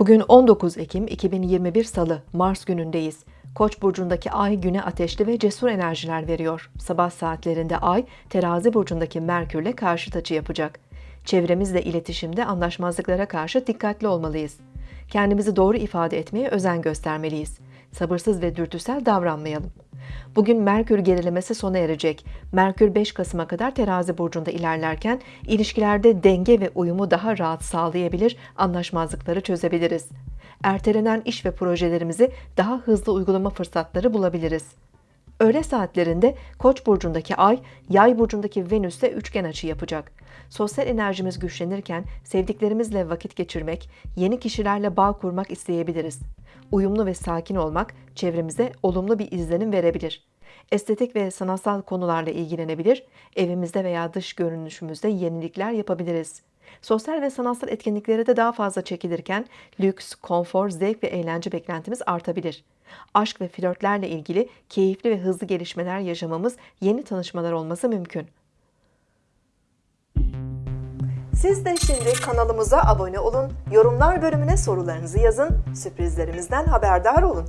Bugün 19 Ekim 2021 Salı, Mars günündeyiz. Koç burcundaki ay güne ateşli ve cesur enerjiler veriyor. Sabah saatlerinde ay terazi burcundaki Merkürle karşıt açı yapacak. Çevremizle iletişimde anlaşmazlıklara karşı dikkatli olmalıyız. Kendimizi doğru ifade etmeye özen göstermeliyiz. Sabırsız ve dürtüsel davranmayalım. Bugün Merkür gerilemesi sona erecek. Merkür 5 Kasım'a kadar terazi burcunda ilerlerken ilişkilerde denge ve uyumu daha rahat sağlayabilir, anlaşmazlıkları çözebiliriz. Ertelenen iş ve projelerimizi daha hızlı uygulama fırsatları bulabiliriz. Öğle saatlerinde Koç burcundaki Ay, Yay burcundaki Venüs'te üçgen açı yapacak. Sosyal enerjimiz güçlenirken sevdiklerimizle vakit geçirmek, yeni kişilerle bağ kurmak isteyebiliriz. Uyumlu ve sakin olmak çevremize olumlu bir izlenim verebilir. Estetik ve sanatsal konularla ilgilenebilir, evimizde veya dış görünüşümüzde yenilikler yapabiliriz. Sosyal ve sanatsal etkinliklere de daha fazla çekilirken lüks, konfor, zevk ve eğlence beklentimiz artabilir. Aşk ve flörtlerle ilgili keyifli ve hızlı gelişmeler yaşamamız, yeni tanışmalar olması mümkün. Siz de şimdi kanalımıza abone olun, yorumlar bölümüne sorularınızı yazın, sürprizlerimizden haberdar olun.